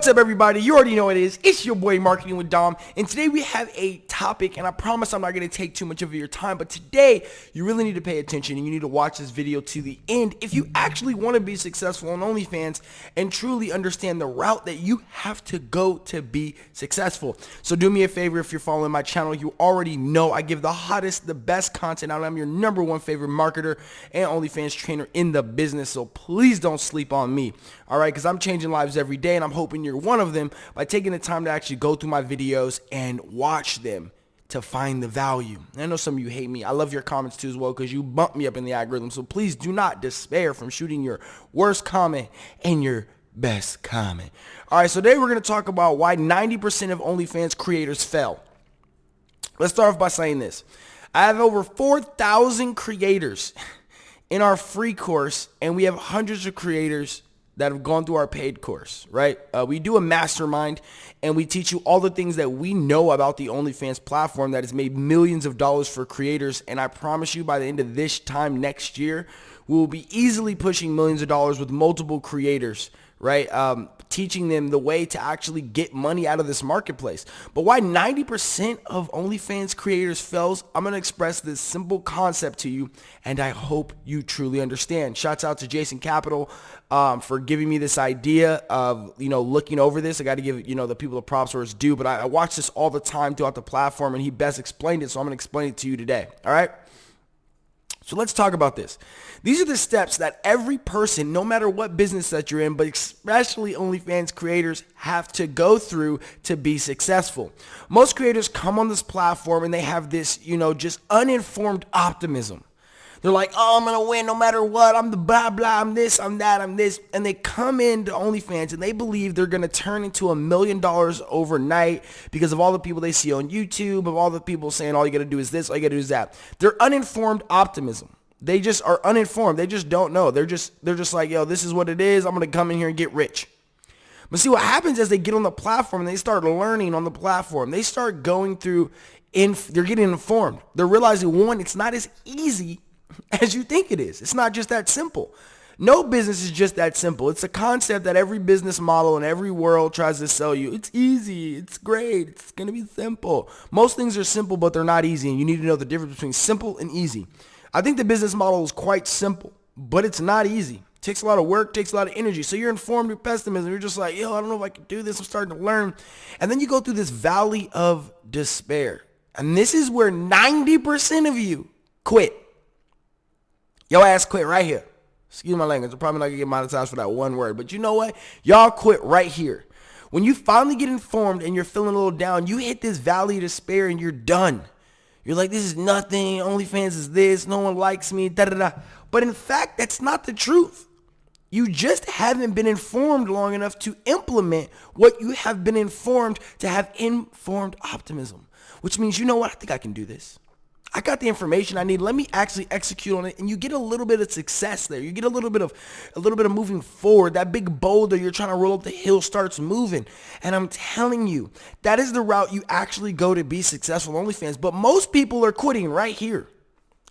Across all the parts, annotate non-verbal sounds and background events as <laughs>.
What's up everybody? You already know what it is. It's your boy Marketing with Dom and today we have a topic and I promise I'm not going to take too much of your time but today you really need to pay attention and you need to watch this video to the end if you actually want to be successful on OnlyFans and truly understand the route that you have to go to be successful. So do me a favor if you're following my channel you already know I give the hottest the best content out I'm your number one favorite marketer and OnlyFans trainer in the business so please don't sleep on me alright because I'm changing lives every day and I'm hoping you're you're one of them by taking the time to actually go through my videos and watch them to find the value. I know some of you hate me. I love your comments too as well because you bump me up in the algorithm. So please do not despair from shooting your worst comment and your best comment. All right, so today we're going to talk about why 90% of OnlyFans creators fail. Let's start off by saying this. I have over 4,000 creators in our free course and we have hundreds of creators that have gone through our paid course, right? Uh, we do a mastermind and we teach you all the things that we know about the OnlyFans platform that has made millions of dollars for creators. And I promise you by the end of this time next year, we will be easily pushing millions of dollars with multiple creators, right? Um, teaching them the way to actually get money out of this marketplace. But why 90% of OnlyFans creators fails, I'm going to express this simple concept to you, and I hope you truly understand. Shouts out to Jason Capital um, for giving me this idea of, you know, looking over this. I got to give, you know, the people the props where it's due, but I, I watch this all the time throughout the platform, and he best explained it, so I'm going to explain it to you today. All right? So let's talk about this. These are the steps that every person, no matter what business that you're in, but especially OnlyFans creators have to go through to be successful. Most creators come on this platform and they have this, you know, just uninformed optimism. They're like, oh, I'm going to win no matter what. I'm the blah, blah, I'm this, I'm that, I'm this. And they come into OnlyFans and they believe they're going to turn into a million dollars overnight because of all the people they see on YouTube, of all the people saying all you got to do is this, all you got to do is that. They're uninformed optimism. They just are uninformed. They just don't know. They're just, they're just like, yo, this is what it is. I'm going to come in here and get rich. But see what happens as they get on the platform and they start learning on the platform. They start going through, in, they're getting informed. They're realizing, one, it's not as easy <laughs> as you think it is. It's not just that simple. No business is just that simple. It's a concept that every business model in every world tries to sell you. It's easy. It's great. It's going to be simple. Most things are simple, but they're not easy. And you need to know the difference between simple and easy. I think the business model is quite simple, but it's not easy. It takes a lot of work, takes a lot of energy. So you're informed with pessimism. You're just like, yo, I don't know if I can do this. I'm starting to learn. And then you go through this valley of despair. And this is where 90% of you quit. Your ass quit right here. Excuse my language. I'm probably not going to get monetized for that one word. But you know what? Y'all quit right here. When you finally get informed and you're feeling a little down, you hit this valley of despair and you're done. You're like, this is nothing. OnlyFans is this. No one likes me. Da da da. But in fact, that's not the truth. You just haven't been informed long enough to implement what you have been informed to have informed optimism, which means, you know what? I think I can do this. I got the information I need. Let me actually execute on it. And you get a little bit of success there. You get a little bit of a little bit of moving forward. That big boulder you're trying to roll up the hill starts moving. And I'm telling you, that is the route you actually go to be successful OnlyFans. But most people are quitting right here.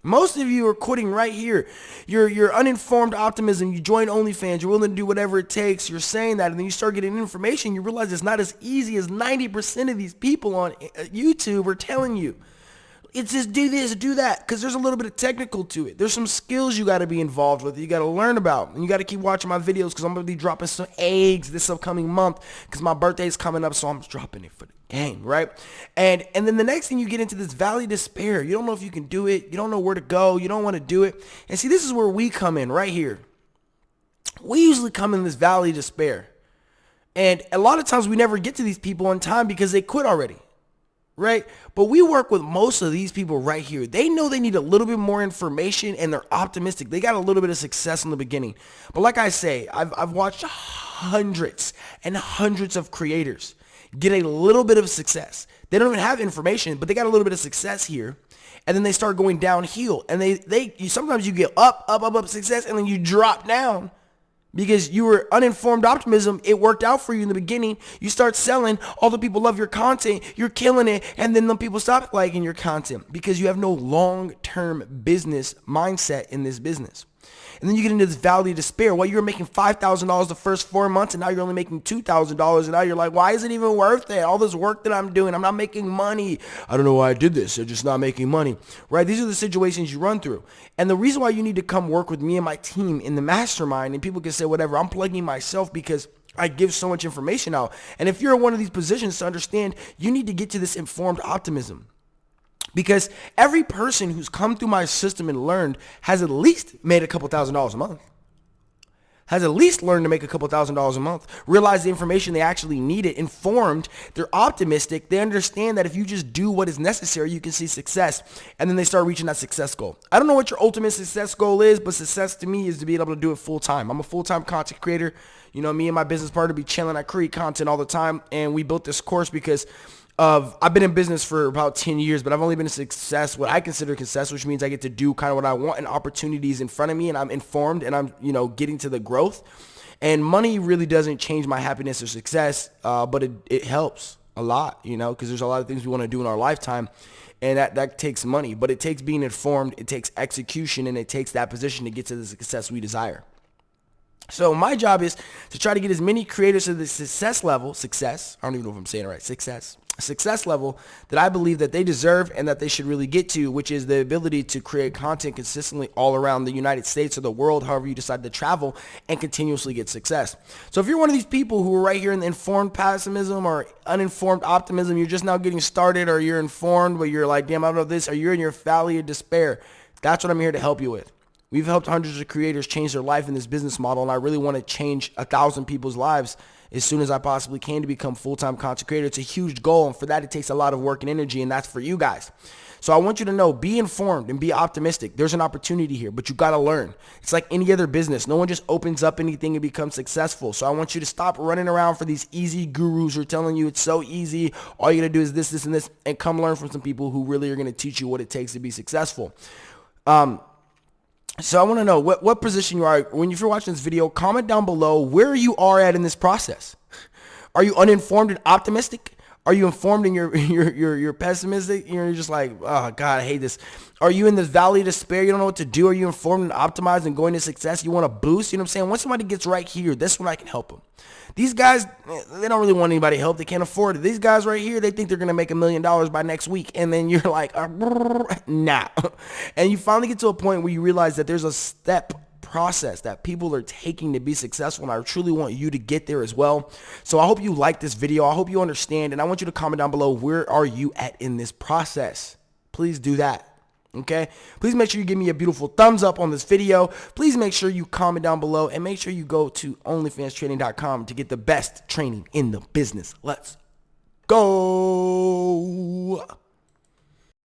Most of you are quitting right here. You're, you're uninformed optimism. You join OnlyFans. You're willing to do whatever it takes. You're saying that. And then you start getting information. You realize it's not as easy as 90% of these people on uh, YouTube are telling you. It's just do this, do that, because there's a little bit of technical to it. There's some skills you got to be involved with. You got to learn about, and you got to keep watching my videos because I'm gonna be dropping some eggs this upcoming month because my birthday is coming up, so I'm dropping it for the gang, right? And and then the next thing you get into this valley of despair. You don't know if you can do it. You don't know where to go. You don't want to do it. And see, this is where we come in right here. We usually come in this valley of despair. And a lot of times we never get to these people on time because they quit already right? But we work with most of these people right here. They know they need a little bit more information and they're optimistic. They got a little bit of success in the beginning. But like I say, I've, I've watched hundreds and hundreds of creators get a little bit of success. They don't even have information, but they got a little bit of success here. And then they start going downhill. And they, they you, sometimes you get up, up, up, up success, and then you drop down because you were uninformed optimism. It worked out for you in the beginning. You start selling. All the people love your content. You're killing it. And then the people stop liking your content because you have no long-term business mindset in this business. And then you get into this valley of despair. Well, you were making $5,000 the first four months and now you're only making $2,000. And now you're like, why is it even worth it? All this work that I'm doing, I'm not making money. I don't know why I did this. I'm just not making money, right? These are the situations you run through. And the reason why you need to come work with me and my team in the mastermind, and people can say whatever, I'm plugging myself because I give so much information out. And if you're in one of these positions to understand, you need to get to this informed optimism. Because every person who's come through my system and learned has at least made a couple thousand dollars a month. Has at least learned to make a couple thousand dollars a month, realize the information they actually needed, informed, they're optimistic, they understand that if you just do what is necessary, you can see success, and then they start reaching that success goal. I don't know what your ultimate success goal is, but success to me is to be able to do it full time. I'm a full-time content creator. You know, me and my business partner be chilling. I create content all the time, and we built this course because of I've been in business for about 10 years, but I've only been a success, what I consider success, which means I get to do kind of what I want and opportunities in front of me and I'm informed and I'm, you know, getting to the growth. And money really doesn't change my happiness or success, uh, but it, it helps a lot, you know, because there's a lot of things we want to do in our lifetime and that, that takes money, but it takes being informed, it takes execution, and it takes that position to get to the success we desire. So my job is to try to get as many creators to the success level, success, I don't even know if I'm saying it right, success, success level that I believe that they deserve and that they should really get to, which is the ability to create content consistently all around the United States or the world, however you decide to travel and continuously get success. So if you're one of these people who are right here in the informed pessimism or uninformed optimism, you're just now getting started or you're informed, but you're like, damn, I don't know this, or you're in your valley of despair, that's what I'm here to help you with. We've helped hundreds of creators change their life in this business model, and I really want to change a thousand people's lives as soon as I possibly can to become full-time content creator. It's a huge goal, and for that, it takes a lot of work and energy, and that's for you guys. So I want you to know, be informed and be optimistic. There's an opportunity here, but you got to learn. It's like any other business. No one just opens up anything and becomes successful. So I want you to stop running around for these easy gurus who are telling you it's so easy. All you got to do is this, this, and this, and come learn from some people who really are going to teach you what it takes to be successful. Um, so I want to know what, what position you are. When you're watching this video, comment down below where you are at in this process. Are you uninformed and optimistic? Are you informed and you're, <laughs> you're, you're, you're pessimistic? You're just like, oh God, I hate this. Are you in the valley of despair? You don't know what to do. Are you informed and optimized and going to success? You want to boost? You know what I'm saying? Once somebody gets right here, that's when I can help them. These guys, they don't really want anybody help. They can't afford it. These guys right here, they think they're going to make a million dollars by next week. And then <laughs> you're like, uh, nah. <laughs> And you finally get to a point where you realize that there's a step process that people are taking to be successful and I truly want you to get there as well. So I hope you like this video. I hope you understand and I want you to comment down below where are you at in this process. Please do that. Okay, please make sure you give me a beautiful thumbs up on this video. Please make sure you comment down below and make sure you go to onlyfanstraining.com to get the best training in the business. Let's go.